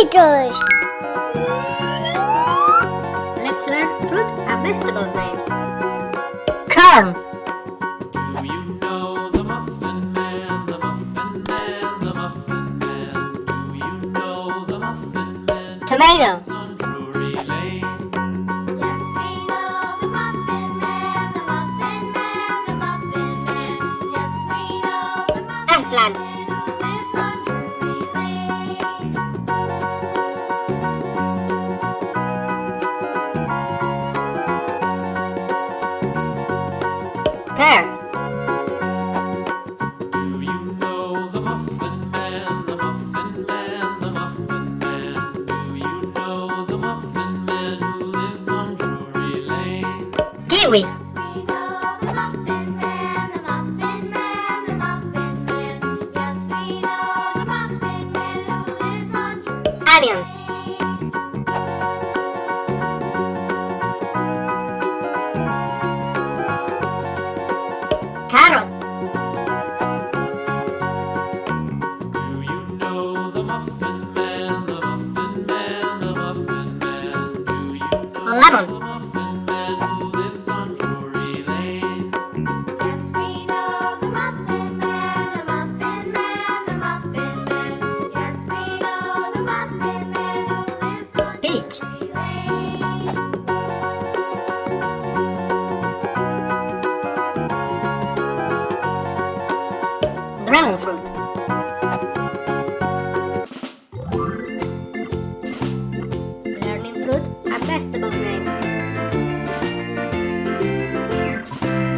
Beatles. Let's learn fruit and vegetables names. Corn. Do you know the Muffin Man, the Muffin Man, the Muffin Man? Do you know the Muffin Man? Tomato. On Onion. Lane. Carrot. Do you know the Muffin Man, the Muffin Man, the Muffin Man? Do you know Lemon. Dragon. Learning fruit and vegetables names.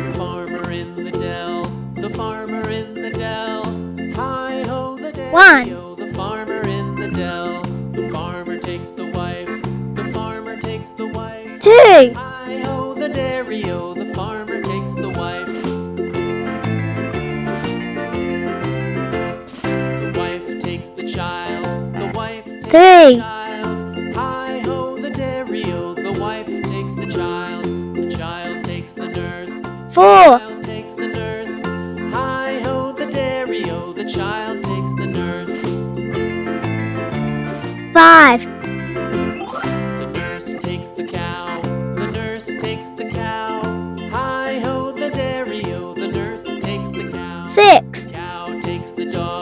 The farmer in the dell, the farmer in the dell. Hi ho, the dell. One. The farmer in the dell. The farmer takes the wife. The farmer takes the wife. Two. Hi ho, the dairy o. The farmer takes the cow. Six. The cow takes the dog.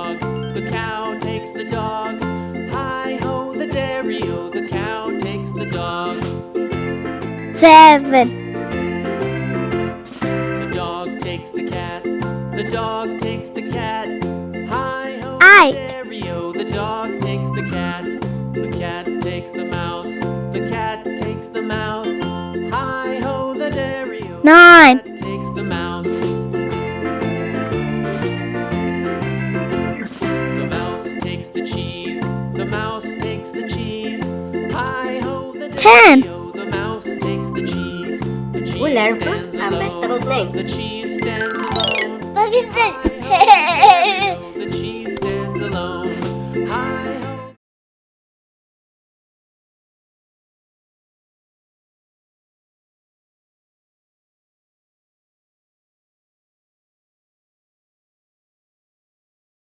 Seven. The dog takes the cat. The dog takes the cat. Hi ho, Eight. the. The dog takes the cat. The cat takes the mouse. The cat takes the mouse. Hi ho, the dairy o. Nine. The takes the mouse. The mouse takes the cheese. The mouse takes the cheese. Hi ho, the Ten. Ularpa are best of names. The cheese stands alone. What is the cheese stands alone. Hi.